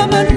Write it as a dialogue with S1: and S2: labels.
S1: zaman